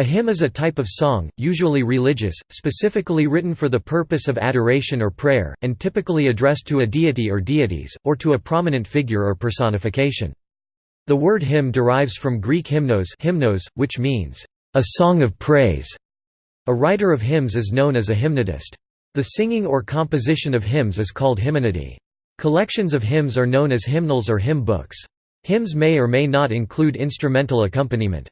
A hymn is a type of song, usually religious, specifically written for the purpose of adoration or prayer, and typically addressed to a deity or deities, or to a prominent figure or personification. The word hymn derives from Greek hymnos, hymnos which means, "...a song of praise". A writer of hymns is known as a hymnodist. The singing or composition of hymns is called hymnody. Collections of hymns are known as hymnals or hymn books. Hymns may or may not include instrumental accompaniment.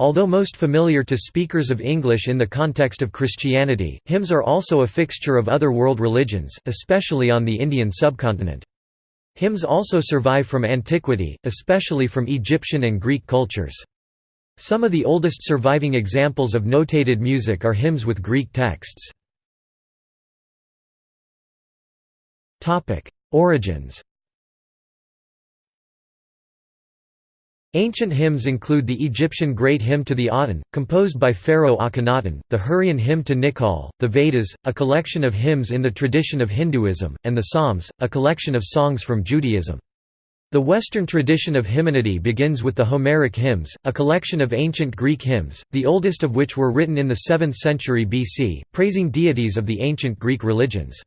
Although most familiar to speakers of English in the context of Christianity, hymns are also a fixture of other world religions, especially on the Indian subcontinent. Hymns also survive from antiquity, especially from Egyptian and Greek cultures. Some of the oldest surviving examples of notated music are hymns with Greek texts. Origins Ancient hymns include the Egyptian Great Hymn to the Aten, composed by Pharaoh Akhenaten, the Hurrian Hymn to Nikal, the Vedas, a collection of hymns in the tradition of Hinduism, and the Psalms, a collection of songs from Judaism. The Western tradition of hymnody begins with the Homeric hymns, a collection of ancient Greek hymns, the oldest of which were written in the 7th century BC, praising deities of the ancient Greek religions.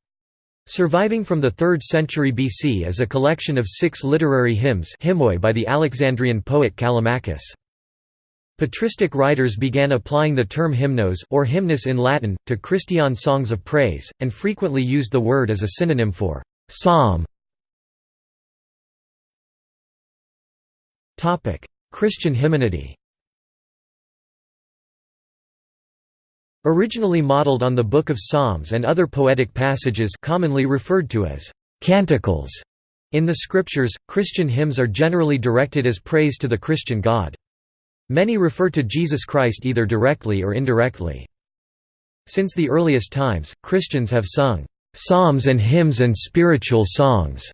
Surviving from the 3rd century BC is a collection of six literary hymns by the Alexandrian poet Callimachus. Patristic writers began applying the term hymnos, or hymnus in Latin, to Christian songs of praise, and frequently used the word as a synonym for «psalm». Christian hymnody Originally modeled on the Book of Psalms and other poetic passages commonly referred to as canticles in the scriptures, Christian hymns are generally directed as praise to the Christian God. Many refer to Jesus Christ either directly or indirectly. Since the earliest times, Christians have sung psalms and hymns and spiritual songs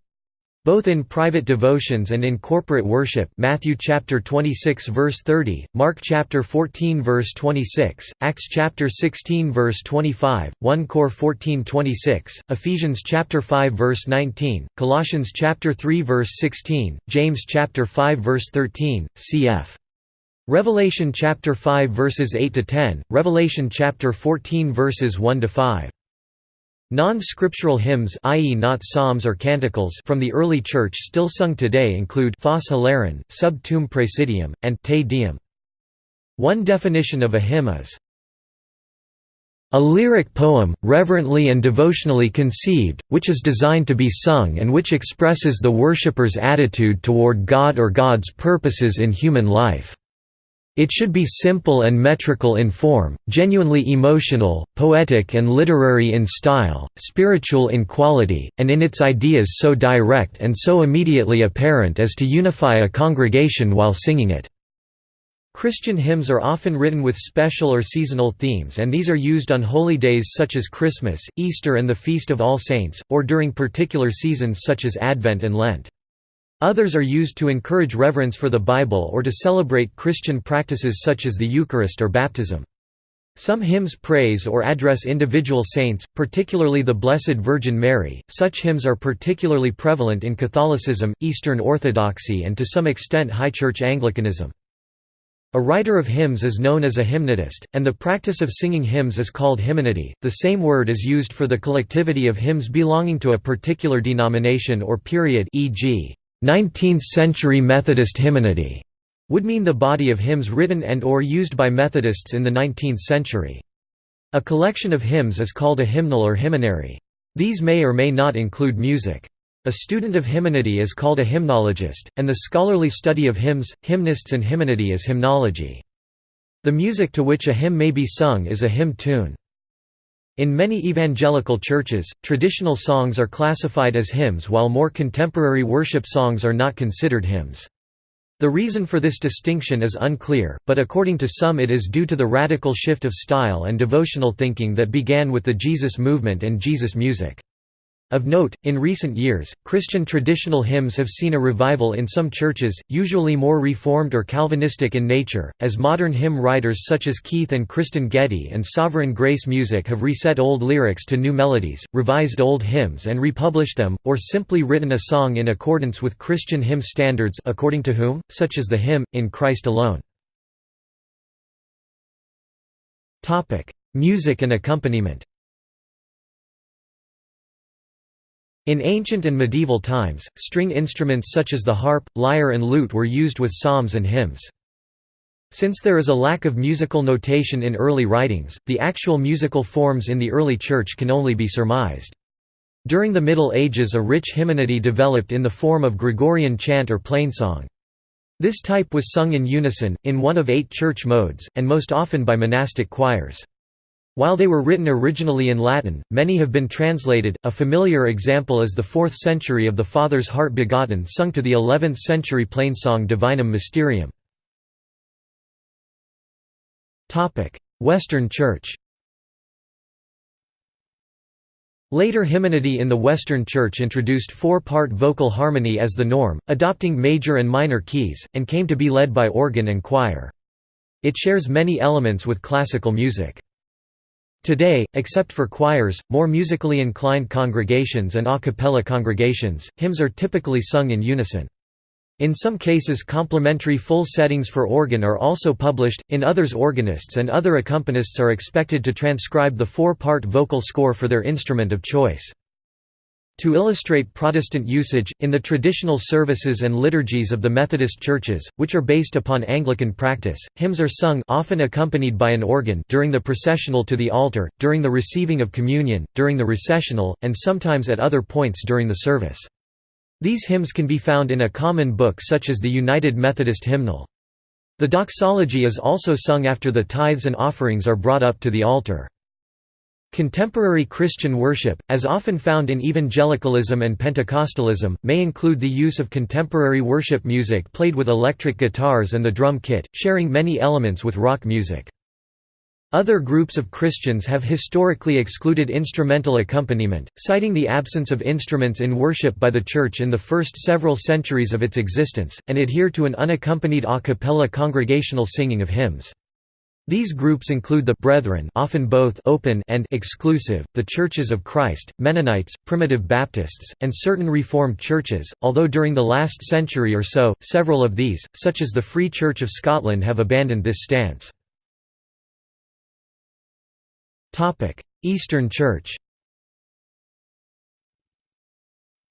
both in private devotions and in corporate worship Matthew chapter 26 verse 30, Mark chapter 14 verse 26, Acts chapter 16 verse 25, 1 Cor 14 26, Ephesians chapter 5 verse 19, Colossians chapter 3 verse 16, James chapter 5 verse 13, cf. Revelation chapter 5 verses 8 to 10, Revelation chapter 14 verses 1 to 5. Non-scriptural hymns i.e. not psalms or canticles from the early church still sung today include Phos Sub Tuum Praesidium, and Te Deum. One definition of a hymn is a lyric poem, reverently and devotionally conceived, which is designed to be sung and which expresses the worshipper's attitude toward God or God's purposes in human life. It should be simple and metrical in form, genuinely emotional, poetic and literary in style, spiritual in quality, and in its ideas so direct and so immediately apparent as to unify a congregation while singing it. Christian hymns are often written with special or seasonal themes and these are used on holy days such as Christmas, Easter and the Feast of All Saints, or during particular seasons such as Advent and Lent. Others are used to encourage reverence for the Bible or to celebrate Christian practices such as the Eucharist or baptism. Some hymns praise or address individual saints, particularly the Blessed Virgin Mary. Such hymns are particularly prevalent in Catholicism, Eastern Orthodoxy, and to some extent High Church Anglicanism. A writer of hymns is known as a hymnodist, and the practice of singing hymns is called hymnody. The same word is used for the collectivity of hymns belonging to a particular denomination or period, e.g. 19th-century Methodist hymnody would mean the body of hymns written and or used by Methodists in the 19th century. A collection of hymns is called a hymnal or hymnary. These may or may not include music. A student of hymnody is called a hymnologist, and the scholarly study of hymns, hymnists and hymnody is hymnology. The music to which a hymn may be sung is a hymn tune. In many evangelical churches, traditional songs are classified as hymns while more contemporary worship songs are not considered hymns. The reason for this distinction is unclear, but according to some it is due to the radical shift of style and devotional thinking that began with the Jesus movement and Jesus music. Of note, in recent years, Christian traditional hymns have seen a revival in some churches, usually more Reformed or Calvinistic in nature, as modern hymn writers such as Keith and Kristen Getty and Sovereign Grace Music have reset old lyrics to new melodies, revised old hymns and republished them, or simply written a song in accordance with Christian hymn standards according to whom, such as the hymn, In Christ Alone. Music and accompaniment In ancient and medieval times, string instruments such as the harp, lyre and lute were used with psalms and hymns. Since there is a lack of musical notation in early writings, the actual musical forms in the early Church can only be surmised. During the Middle Ages a rich hymnody developed in the form of Gregorian chant or plainsong. This type was sung in unison, in one of eight church modes, and most often by monastic choirs. While they were written originally in Latin, many have been translated. A familiar example is the 4th century of the Father's Heart Begotten sung to the 11th century plainsong Divinum Mysterium. Topic: Western Church Later hymnody in the Western Church introduced four-part vocal harmony as the norm, adopting major and minor keys, and came to be led by organ and choir. It shares many elements with classical music. Today, except for choirs, more musically inclined congregations and a cappella congregations, hymns are typically sung in unison. In some cases complementary full settings for organ are also published, in others organists and other accompanists are expected to transcribe the four-part vocal score for their instrument of choice. To illustrate Protestant usage, in the traditional services and liturgies of the Methodist churches, which are based upon Anglican practice, hymns are sung often accompanied by an organ during the processional to the altar, during the receiving of communion, during the recessional, and sometimes at other points during the service. These hymns can be found in a common book such as the United Methodist Hymnal. The doxology is also sung after the tithes and offerings are brought up to the altar. Contemporary Christian worship, as often found in evangelicalism and Pentecostalism, may include the use of contemporary worship music played with electric guitars and the drum kit, sharing many elements with rock music. Other groups of Christians have historically excluded instrumental accompaniment, citing the absence of instruments in worship by the Church in the first several centuries of its existence, and adhere to an unaccompanied a cappella congregational singing of hymns. These groups include the Brethren often both open and exclusive, the Churches of Christ, Mennonites, Primitive Baptists, and certain Reformed churches, although during the last century or so, several of these, such as the Free Church of Scotland have abandoned this stance. Eastern Church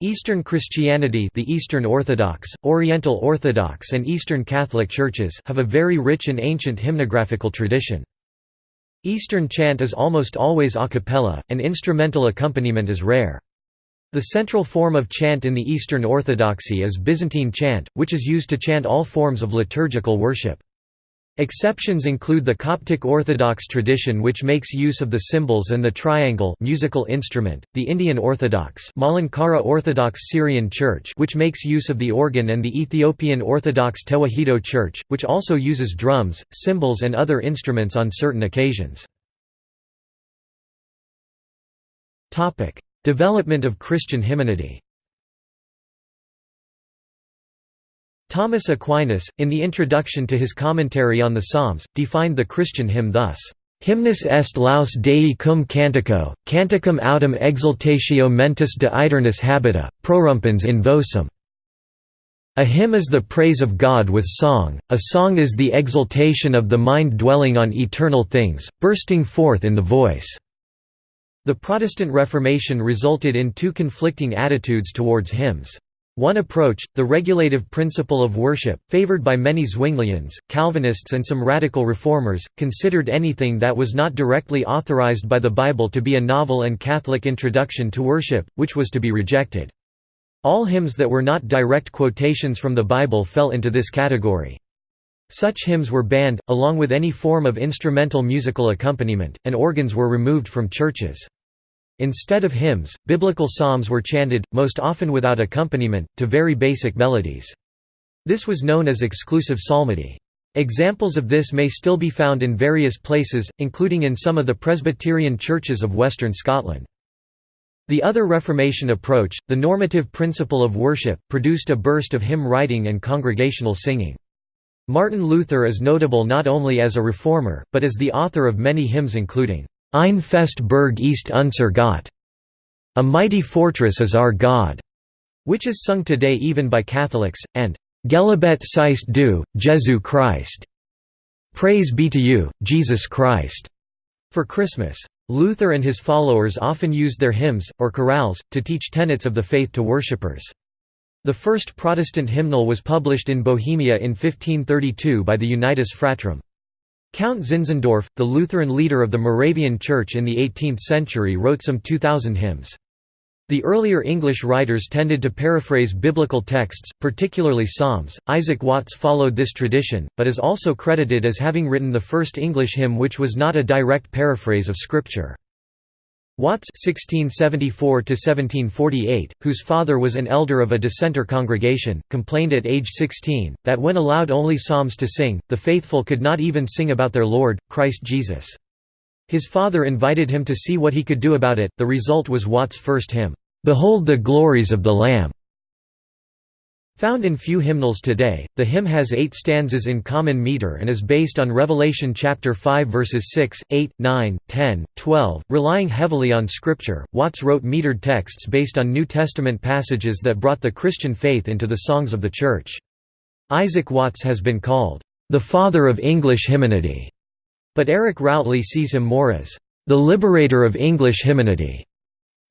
Eastern Christianity the Eastern Orthodox, Oriental Orthodox and Eastern Catholic churches have a very rich and ancient hymnographical tradition. Eastern chant is almost always a cappella, and instrumental accompaniment is rare. The central form of chant in the Eastern Orthodoxy is Byzantine chant, which is used to chant all forms of liturgical worship. Exceptions include the Coptic Orthodox tradition which makes use of the cymbals and the triangle musical instrument, the Indian Orthodox Malankara Orthodox Syrian Church which makes use of the organ and the Ethiopian Orthodox Tewahedo Church, which also uses drums, cymbals and other instruments on certain occasions. Development of Christian hymnody Thomas Aquinas, in the introduction to his commentary on the Psalms, defined the Christian hymn thus, Hymnus est laus Dei cum cantico, canticum autem exultatio mentis de habita, prorumpens in vocem. A hymn is the praise of God with song, a song is the exultation of the mind dwelling on eternal things, bursting forth in the voice. The Protestant Reformation resulted in two conflicting attitudes towards hymns. One approach, the regulative principle of worship, favored by many Zwinglians, Calvinists and some radical reformers, considered anything that was not directly authorized by the Bible to be a novel and Catholic introduction to worship, which was to be rejected. All hymns that were not direct quotations from the Bible fell into this category. Such hymns were banned, along with any form of instrumental musical accompaniment, and organs were removed from churches. Instead of hymns, biblical psalms were chanted, most often without accompaniment, to very basic melodies. This was known as exclusive psalmody. Examples of this may still be found in various places, including in some of the Presbyterian churches of Western Scotland. The other Reformation approach, the normative principle of worship, produced a burst of hymn writing and congregational singing. Martin Luther is notable not only as a reformer, but as the author of many hymns including Ein feste Burg ist unser Gott. A mighty fortress is our God, which is sung today even by Catholics, and Gelobet seist du, Jesu Christ. Praise be to you, Jesus Christ. For Christmas, Luther and his followers often used their hymns, or chorales, to teach tenets of the faith to worshippers. The first Protestant hymnal was published in Bohemia in 1532 by the Unitas Fratrum. Count Zinzendorf, the Lutheran leader of the Moravian Church in the 18th century wrote some 2,000 hymns. The earlier English writers tended to paraphrase biblical texts, particularly Psalms. Isaac Watts followed this tradition, but is also credited as having written the first English hymn which was not a direct paraphrase of Scripture. Watts (1674–1748), whose father was an elder of a dissenter congregation, complained at age 16 that when allowed only psalms to sing, the faithful could not even sing about their Lord, Christ Jesus. His father invited him to see what he could do about it. The result was Watts' first hymn, "Behold the glories of the Lamb." Found in few hymnals today, the hymn has eight stanzas in common meter and is based on Revelation chapter 5 verses 6, 8, 9, 10, 12. Relying heavily on scripture, Watts wrote metered texts based on New Testament passages that brought the Christian faith into the songs of the Church. Isaac Watts has been called, "...the father of English hymnody", but Eric Routley sees him more as, "...the liberator of English hymnody".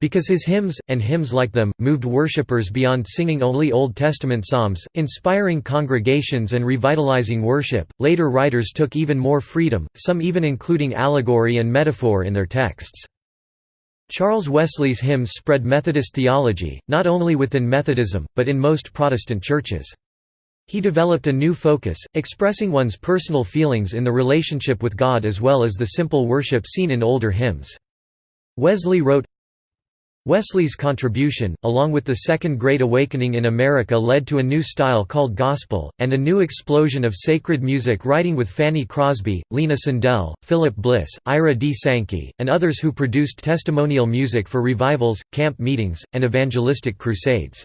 Because his hymns, and hymns like them, moved worshippers beyond singing only Old Testament psalms, inspiring congregations and revitalizing worship, later writers took even more freedom, some even including allegory and metaphor in their texts. Charles Wesley's hymns spread Methodist theology, not only within Methodism, but in most Protestant churches. He developed a new focus, expressing one's personal feelings in the relationship with God as well as the simple worship seen in older hymns. Wesley wrote, Wesley's contribution, along with the Second Great Awakening in America led to a new style called gospel, and a new explosion of sacred music writing with Fanny Crosby, Lina Sandell, Philip Bliss, Ira D. Sankey, and others who produced testimonial music for revivals, camp meetings, and evangelistic crusades.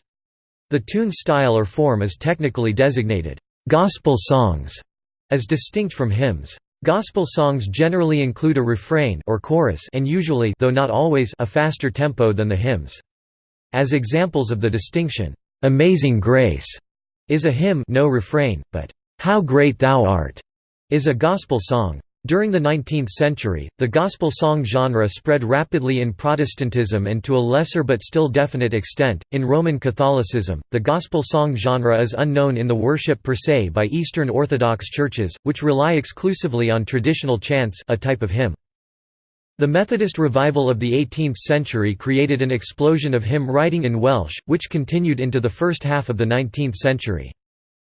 The tune style or form is technically designated, "'gospel songs' as distinct from hymns. Gospel songs generally include a refrain or chorus and usually though not always a faster tempo than the hymns. As examples of the distinction, "'Amazing Grace' is a hymn no refrain, but "'How Great Thou Art' is a gospel song. During the 19th century, the gospel song genre spread rapidly in Protestantism and to a lesser but still definite extent, in Roman Catholicism. The gospel song genre is unknown in the worship per se by Eastern Orthodox churches, which rely exclusively on traditional chants a type of hymn. The Methodist revival of the 18th century created an explosion of hymn writing in Welsh, which continued into the first half of the 19th century.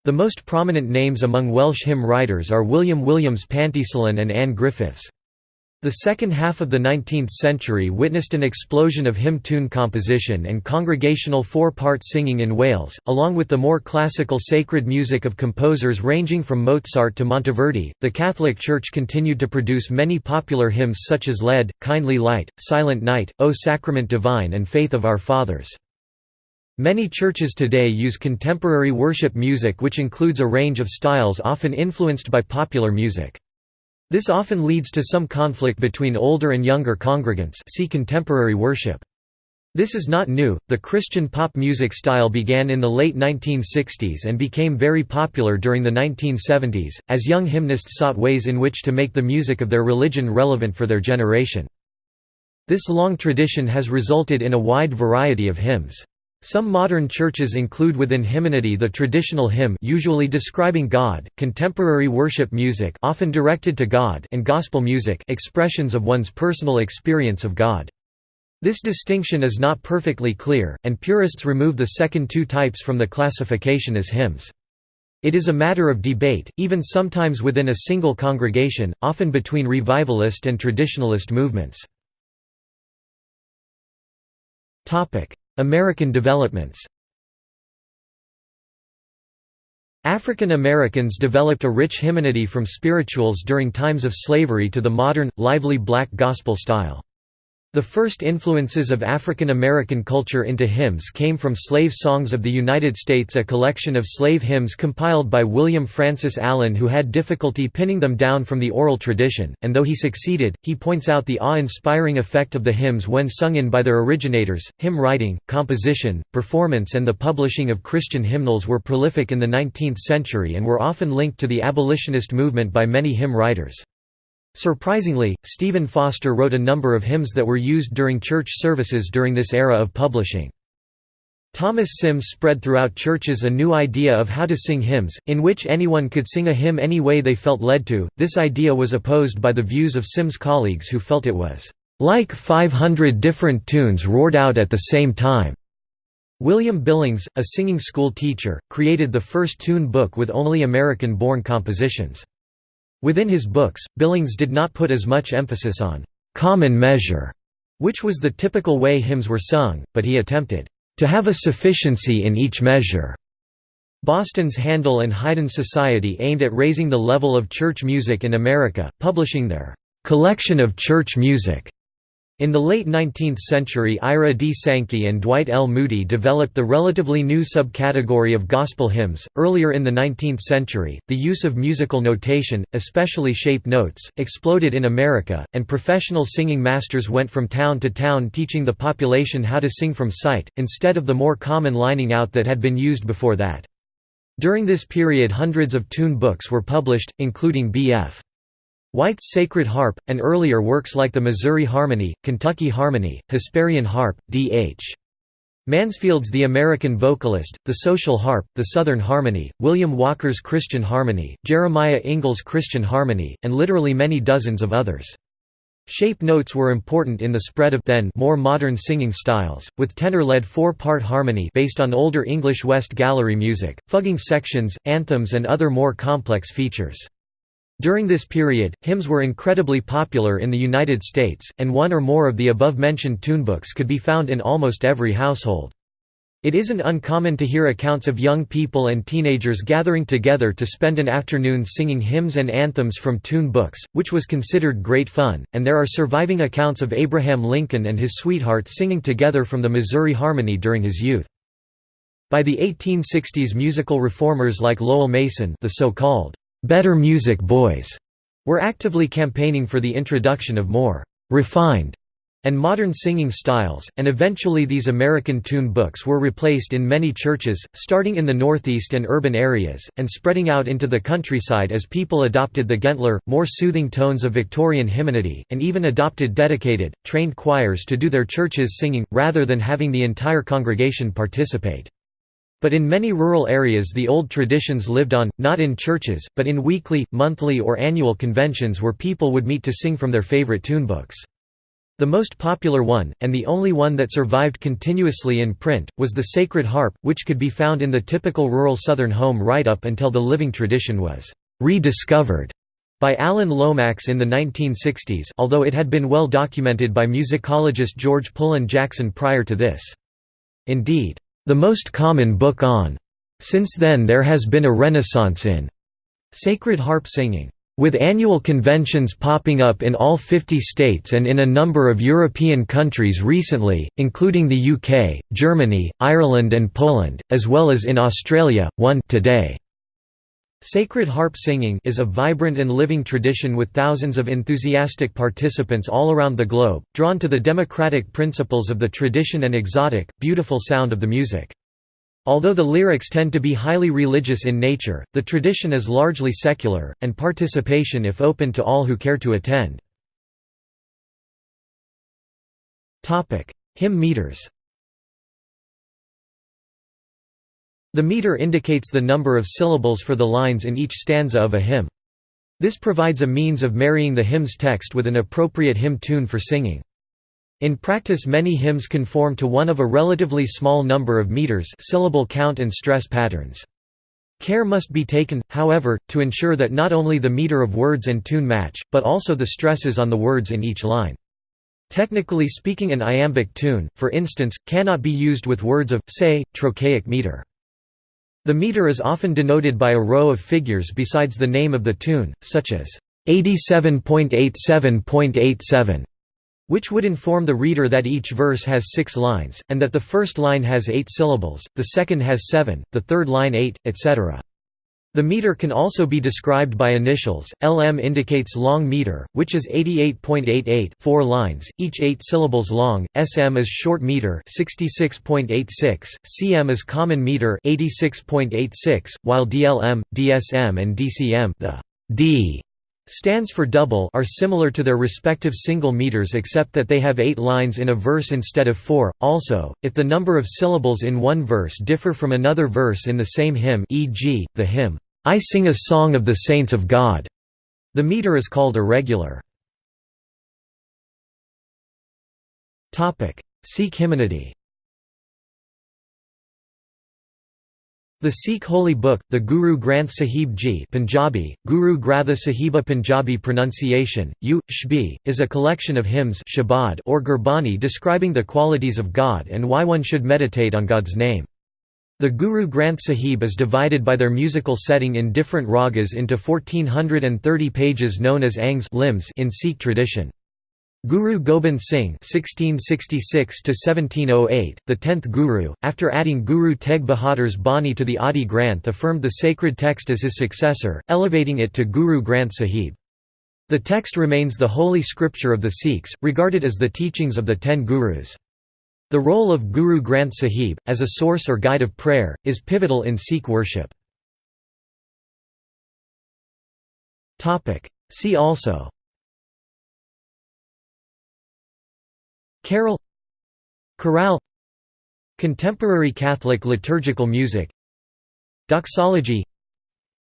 The most prominent names among Welsh hymn writers are William Williams Pantycelyn and Ann Griffiths. The second half of the 19th century witnessed an explosion of hymn tune composition and congregational four-part singing in Wales, along with the more classical sacred music of composers ranging from Mozart to Monteverdi. The Catholic Church continued to produce many popular hymns such as Lead, Kindly Light, Silent Night, O Sacrament Divine and Faith of Our Fathers. Many churches today use contemporary worship music which includes a range of styles often influenced by popular music. This often leads to some conflict between older and younger congregants see contemporary worship. This is not new, the Christian pop music style began in the late 1960s and became very popular during the 1970s, as young hymnists sought ways in which to make the music of their religion relevant for their generation. This long tradition has resulted in a wide variety of hymns. Some modern churches include within hymnody the traditional hymn usually describing God, contemporary worship music often directed to God and gospel music expressions of one's personal experience of God. This distinction is not perfectly clear, and purists remove the second two types from the classification as hymns. It is a matter of debate, even sometimes within a single congregation, often between revivalist and traditionalist movements. American developments African Americans developed a rich hymnody from spirituals during times of slavery to the modern, lively black gospel style. The first influences of African American culture into hymns came from Slave Songs of the United States a collection of slave hymns compiled by William Francis Allen who had difficulty pinning them down from the oral tradition, and though he succeeded, he points out the awe-inspiring effect of the hymns when sung in by their originators. Hymn writing, composition, performance and the publishing of Christian hymnals were prolific in the 19th century and were often linked to the abolitionist movement by many hymn writers. Surprisingly, Stephen Foster wrote a number of hymns that were used during church services during this era of publishing. Thomas Symmes spread throughout churches a new idea of how to sing hymns, in which anyone could sing a hymn any way they felt led to. This idea was opposed by the views of Symmes' colleagues who felt it was like 500 different tunes roared out at the same time. William Billings, a singing school teacher, created the first tune book with only American-born compositions. Within his books, Billings did not put as much emphasis on «common measure», which was the typical way hymns were sung, but he attempted «to have a sufficiency in each measure». Boston's Handel and Haydn Society aimed at raising the level of church music in America, publishing their «Collection of Church Music» In the late 19th century Ira D. Sankey and Dwight L. Moody developed the relatively new subcategory of gospel hymns. Earlier in the 19th century, the use of musical notation, especially shape notes, exploded in America, and professional singing masters went from town to town teaching the population how to sing from sight, instead of the more common lining out that had been used before that. During this period hundreds of tune books were published, including B.F. White's Sacred Harp, and earlier works like the Missouri Harmony, Kentucky Harmony, Hesperian Harp, D.H. Mansfield's The American Vocalist, The Social Harp, The Southern Harmony, William Walker's Christian Harmony, Jeremiah Ingalls' Christian Harmony, and literally many dozens of others. Shape notes were important in the spread of then more modern singing styles, with tenor-led four-part harmony based on older English West Gallery music, fuguing sections, anthems and other more complex features. During this period, hymns were incredibly popular in the United States, and one or more of the above-mentioned tunebooks could be found in almost every household. It isn't uncommon to hear accounts of young people and teenagers gathering together to spend an afternoon singing hymns and anthems from tune books, which was considered great fun, and there are surviving accounts of Abraham Lincoln and his sweetheart singing together from the Missouri Harmony during his youth. By the 1860s musical reformers like Lowell Mason the so-called Better Music Boys were actively campaigning for the introduction of more refined and modern singing styles, and eventually these American tune books were replaced in many churches, starting in the Northeast and urban areas, and spreading out into the countryside as people adopted the gentler, more soothing tones of Victorian hymnody, and even adopted dedicated, trained choirs to do their churches singing, rather than having the entire congregation participate. But in many rural areas the old traditions lived on, not in churches, but in weekly, monthly or annual conventions where people would meet to sing from their favorite tunebooks. The most popular one, and the only one that survived continuously in print, was the Sacred Harp, which could be found in the typical rural Southern home right up until the living tradition was «rediscovered» by Alan Lomax in the 1960s although it had been well documented by musicologist George Pullen Jackson prior to this. Indeed, the most common book on. Since then there has been a renaissance in sacred harp singing. With annual conventions popping up in all 50 states and in a number of European countries recently, including the UK, Germany, Ireland and Poland, as well as in Australia, one today. Sacred harp singing is a vibrant and living tradition with thousands of enthusiastic participants all around the globe, drawn to the democratic principles of the tradition and exotic, beautiful sound of the music. Although the lyrics tend to be highly religious in nature, the tradition is largely secular, and participation if open to all who care to attend. Hymn meters The meter indicates the number of syllables for the lines in each stanza of a hymn. This provides a means of marrying the hymn's text with an appropriate hymn tune for singing. In practice many hymns conform to one of a relatively small number of meters syllable count and stress patterns. Care must be taken, however, to ensure that not only the meter of words and tune match, but also the stresses on the words in each line. Technically speaking an iambic tune, for instance, cannot be used with words of, say, trochaic meter. The meter is often denoted by a row of figures besides the name of the tune, such as 87.87.87, which would inform the reader that each verse has six lines, and that the first line has eight syllables, the second has seven, the third line eight, etc. The meter can also be described by initials. LM indicates long meter, which is 88.88 4 lines, each 8 syllables long. SM is short meter, 66.86. CM is common meter, 86.86, while DLM, DSM and DCM, the D Stands for double are similar to their respective single meters except that they have eight lines in a verse instead of four. Also, if the number of syllables in one verse differ from another verse in the same hymn e.g., the hymn, "'I sing a song of the saints of God'", the meter is called irregular. Sikh hymnody The Sikh holy book, the Guru Granth Sahib Ji Punjabi, Guru Gratha Sahiba Punjabi pronunciation, U, Shbi, is a collection of hymns shabad or Gurbani describing the qualities of God and why one should meditate on God's name. The Guru Granth Sahib is divided by their musical setting in different ragas into 1430 pages known as angs limbs in Sikh tradition. Guru Gobind Singh (1666–1708), the tenth Guru, after adding Guru Tegh Bahadur's Bani to the Adi Granth, affirmed the sacred text as his successor, elevating it to Guru Granth Sahib. The text remains the holy scripture of the Sikhs, regarded as the teachings of the ten Gurus. The role of Guru Granth Sahib, as a source or guide of prayer, is pivotal in Sikh worship. See also Carol Chorale Contemporary Catholic liturgical music Doxology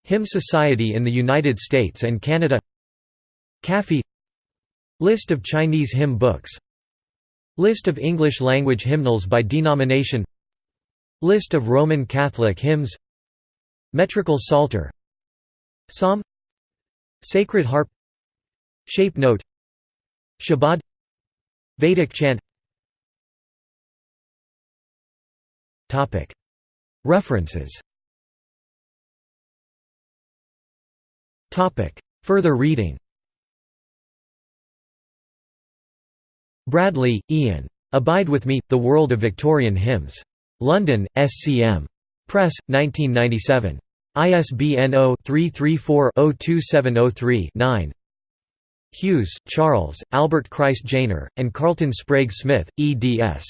Hymn Society in the United States and Canada CAFI List of Chinese hymn books List of English-language hymnals by denomination List of Roman Catholic hymns Metrical Psalter Psalm Sacred Harp Shape Note Shabad Vedic chant References Further reading Bradley, Ian. Abide with Me, The World of Victorian Hymns. London, SCM. Press, 1997. ISBN 0-334-02703-9. Hughes, Charles, Albert Christ Janer, and Carlton Sprague Smith, eds.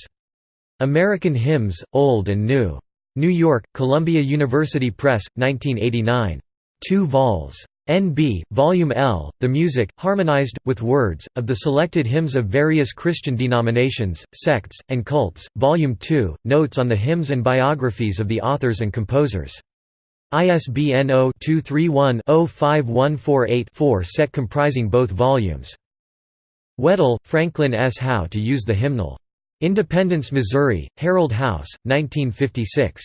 American Hymns, Old and New. New York, Columbia University Press, 1989. 2 vols. NB, Volume L, The Music, Harmonized, with Words, of the Selected Hymns of Various Christian Denominations, Sects, and Cults, Volume 2, Notes on the Hymns and Biographies of the Authors and Composers. ISBN 0-231-05148-4 set comprising both volumes. Weddell, Franklin S. How to Use the Hymnal. Independence, Missouri, Herald House, 1956.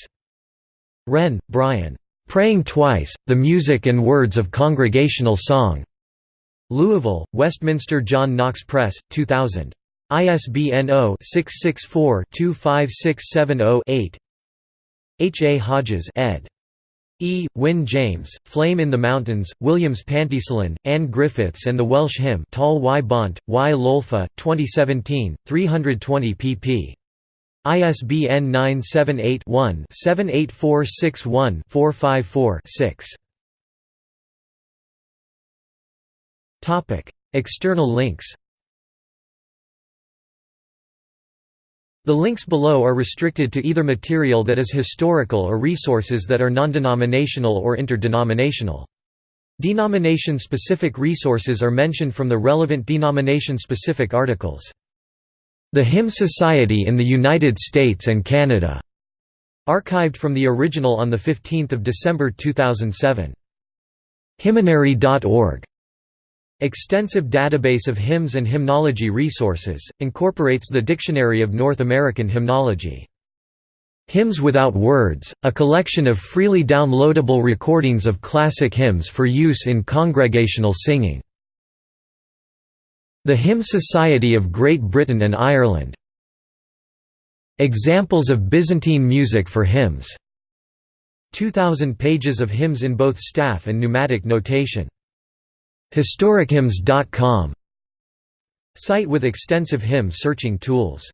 Wren, Brian. "'Praying Twice, The Music and Words of Congregational Song' Louisville, Westminster John Knox Press, 2000. ISBN 0-664-25670-8 H. A. Hodges ed. E. Wynne James, Flame in the Mountains, Williams Pantycelyn, Ann Griffiths and the Welsh Hymn Tall Y. Bont, Y. Lolfa, 2017, 320 pp. ISBN 978-1-78461-454-6. External links The links below are restricted to either material that is historical or resources that are non-denominational or interdenominational. Denomination-specific resources are mentioned from the relevant denomination-specific articles. The Hymn Society in the United States and Canada, archived from the original on 15 December 2007. Hymnary.org Extensive database of hymns and hymnology resources, incorporates the Dictionary of North American Hymnology. Hymns Without Words, a collection of freely downloadable recordings of classic hymns for use in congregational singing. The Hymn Society of Great Britain and Ireland. Examples of Byzantine music for hymns. 2,000 pages of hymns in both staff and neumatic notation. HistoricHymns.com Site with extensive hymn searching tools